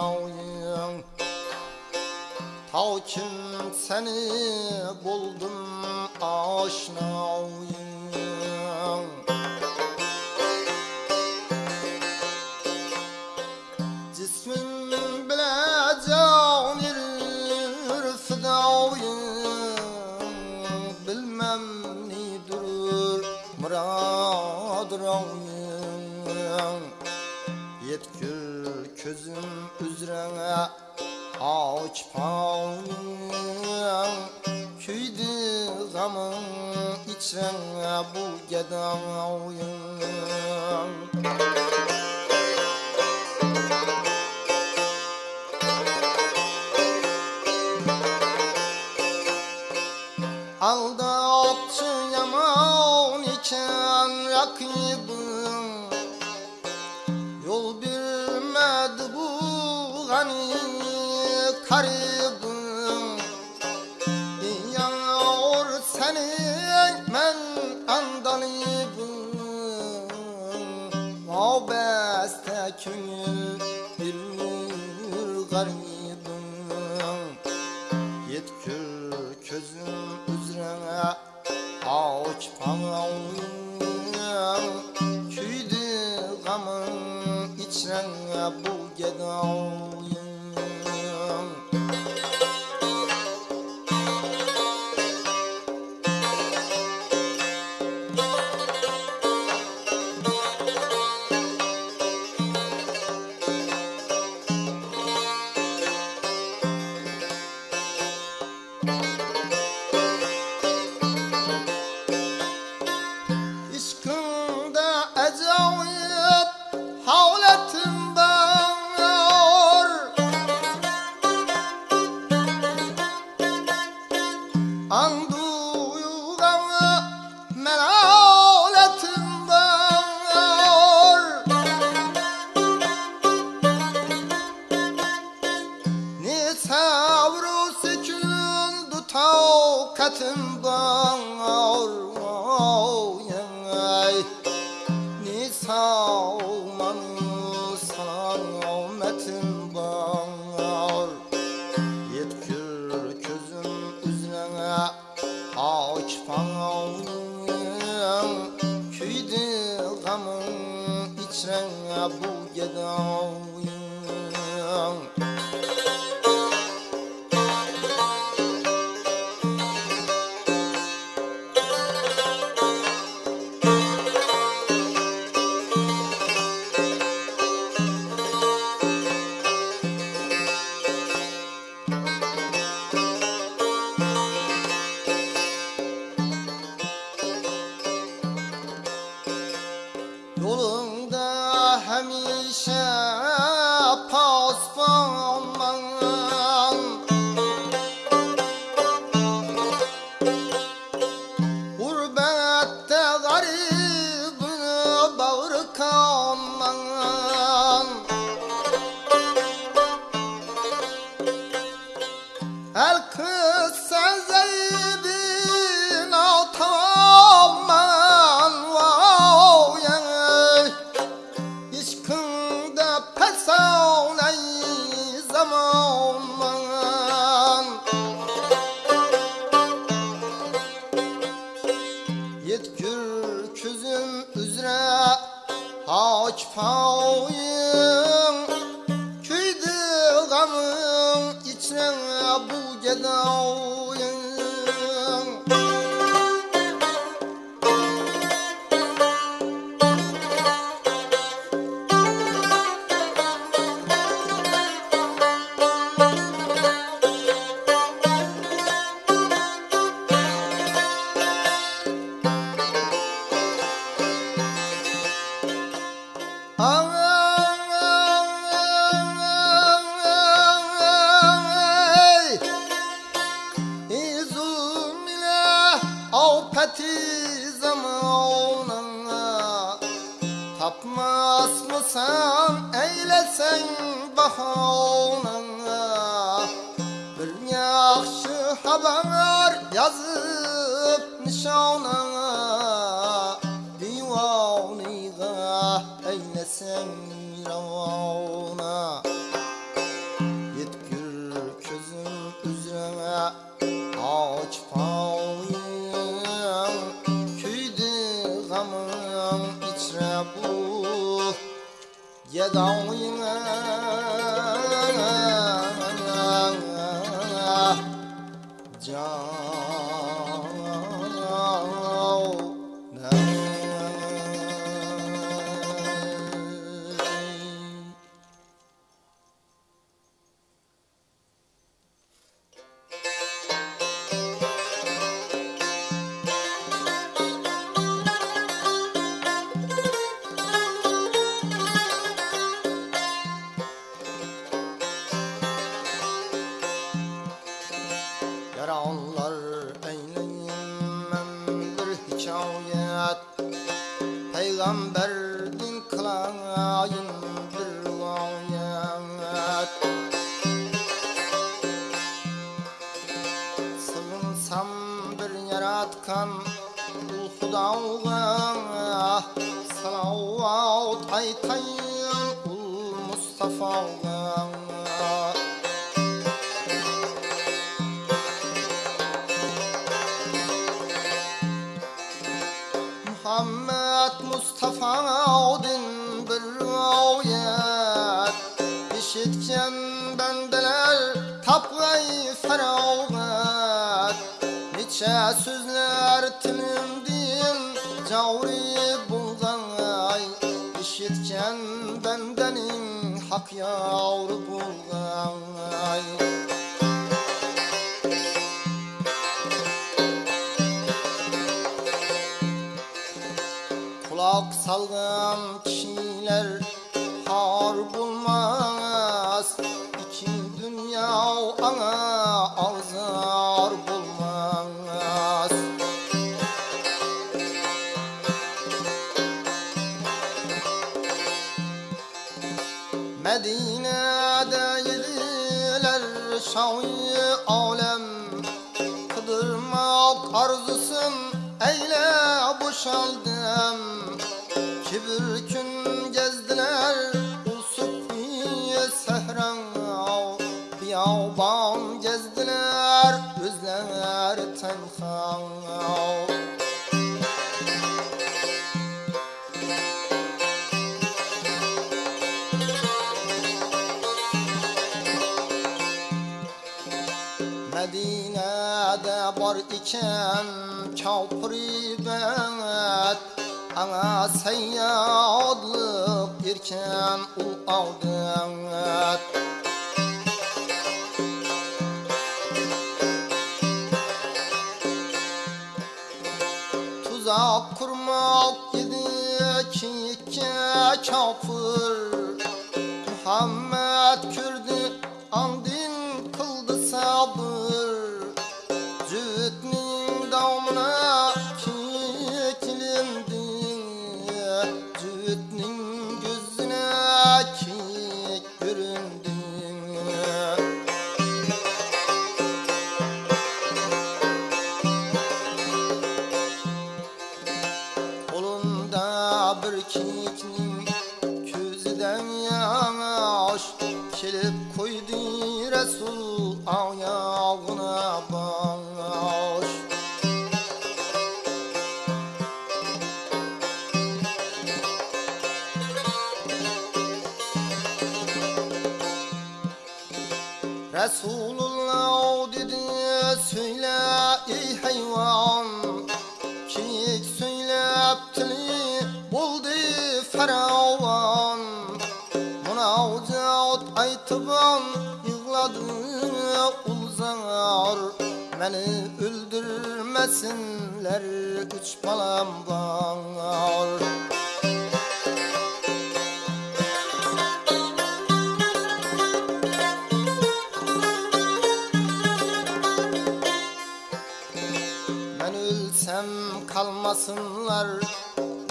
aşnayım Ta kim seni buldum aşnayım. Cismin bile can verir fidayım. Bilmem nidir murad rayım Yetkül üzrene aç payım Küydü gamın içrene bu gedayım Seni men andalibim Mabeste künül Ne savru sükun takatim var Ay, Al-Qur'an. Mısın eylesen bahanına Bir yaxşı haber yazıp nişanına Divaniga eylesen ravana dağıyına Peygamberdin kılayın bir rivayet Sığınsam bir yaratkan ul Hudağa Salavat aytayın ul Mustafa'ga tapgay feragat Niçe sözler tilimdin cavri bulgay İşitken bendenin hak yavru bulgay. Kulak salgan kişiler ana azar bulmaz. Medine'de yediler şahi alem. Kıdırmak arzusun eyle boşaldım Medine'de var iken kafri bet Ana seyyadlık irken ul avdet Tuzak kurmak idi ki kafir Muhammed Kürdü Ramana Resulullah dedi söyle ey hayvan Kik söylep tili buldu feravan Munavcat aytıban yığladı ulzar. Beni öldürmesinler üç balam var kalmasınlar.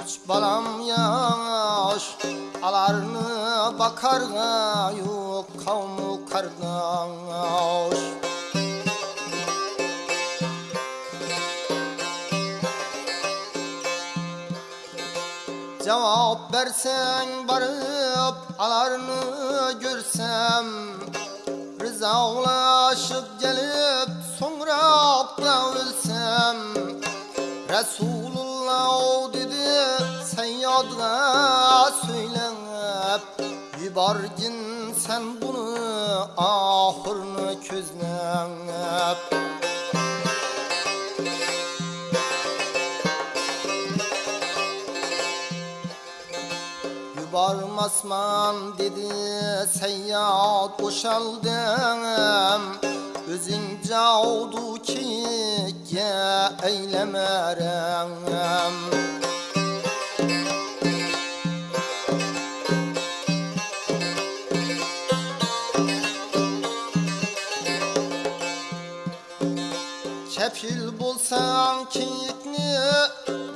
Üç balam yaş Alarını bakarga yok kavmu kardeş. Cevap versen barıp alarını görsem Rızalaşıp gelip sonra da ölsem Resulullah dedi seyyadına söyleyip Bargin sen bunu ahırını közlep Yubarmasman dedi seyyad boşaldım Özün caudu ki ye eylemerem Kepil bulsan kiyikni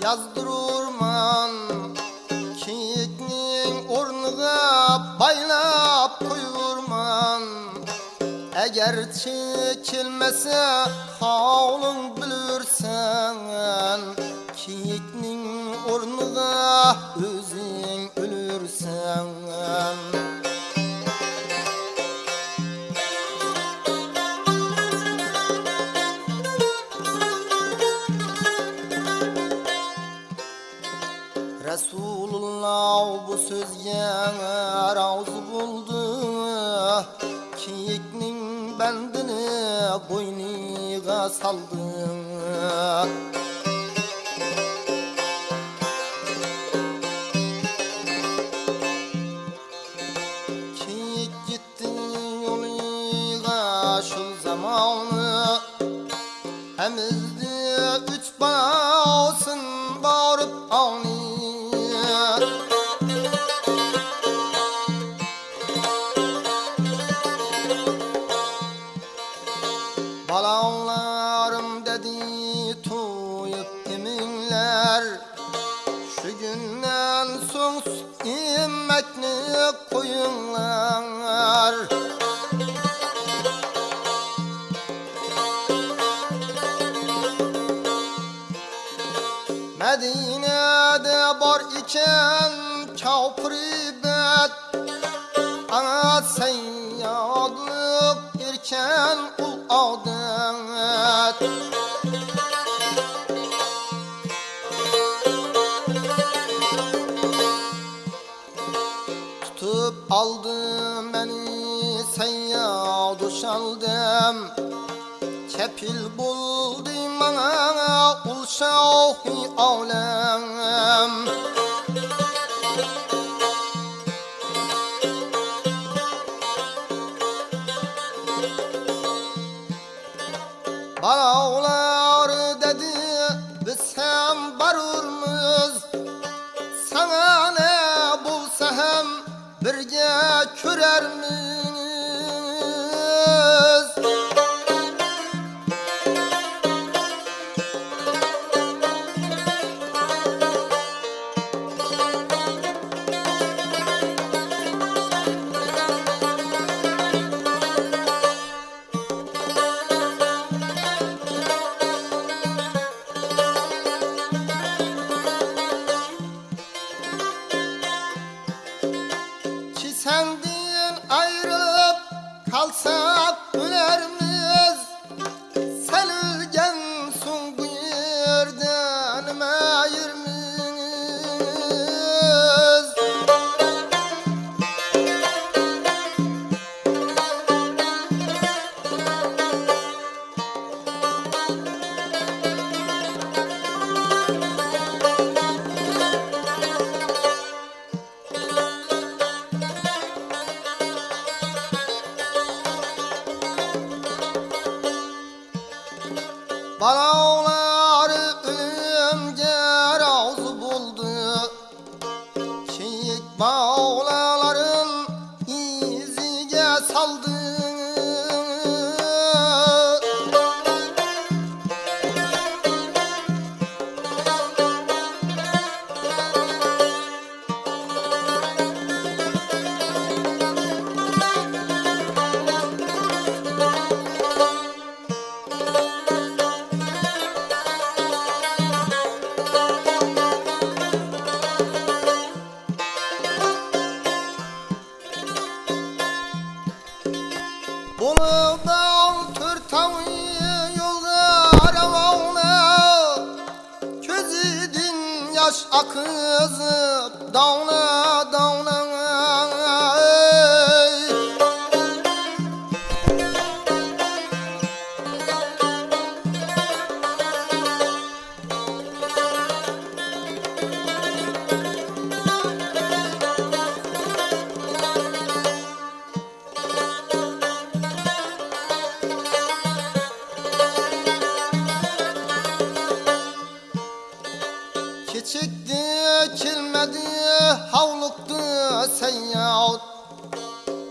yazdırırman. Kiyiknin ornuna baylap Eğer çekilmese havlun bilirsen Kiyiknin ornuna özün ölürsen. Resulullah bu sözge razı buldu boyniga saldı Tutup aldım beni seyyad uşaldım Kepil buldum bana ul alem. Bağlar birge körermiz Mao Bunu dağ tırtağı yolda aramağına Közüdün yaş akızıp dağına Keçikdi kilmedi havluktu seyyad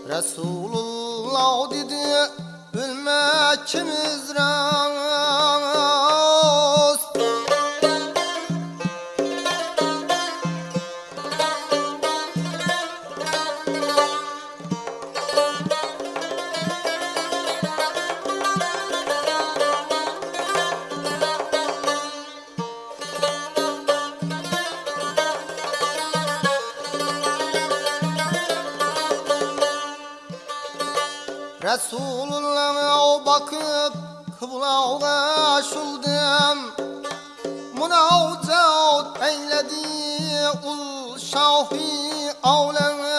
Resulullah dedi ülmekimiz rast Resulullah'a bakıp kıblağına şuldum Münavcat eyledi ul şahi avlem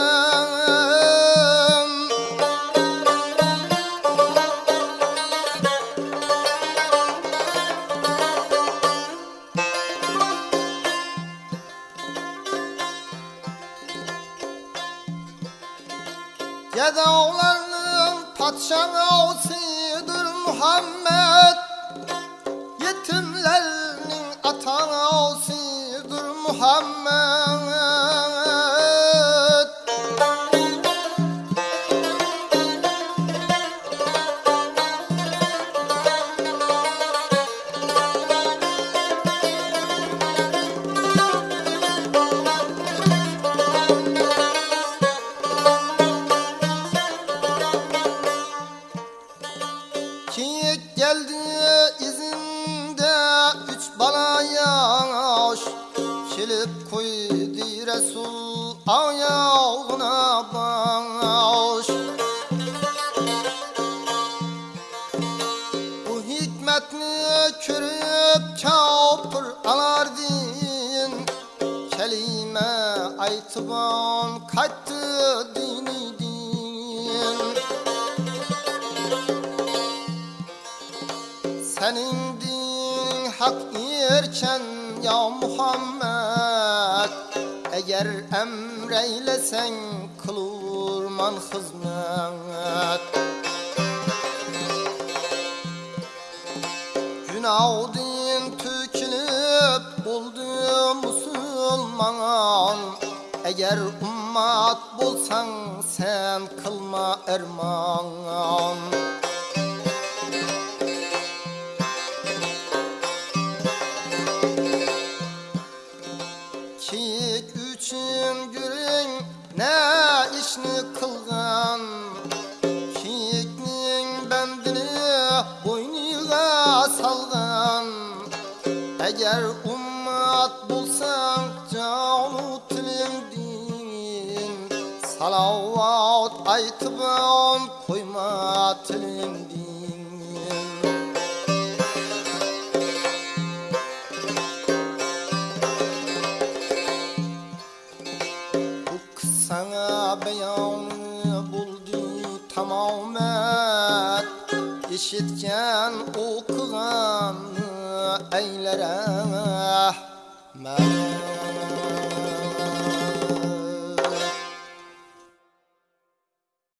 ayağına baş Bu hikmetini körüp kapır alardin Kelime aytıban kattı dini din Senin din hak yerken ya Muhammed Eğer emreylesen kılurman hizmet Günah din tükülüp buldu Müslüman Eğer ummat bulsan sen kılma erman Eğer ummat bulsan canu tilindin. Salavat aytıban koyma tilindin. Bu sana beyanı buldu tamamen. İşitken okugan أيلرا ما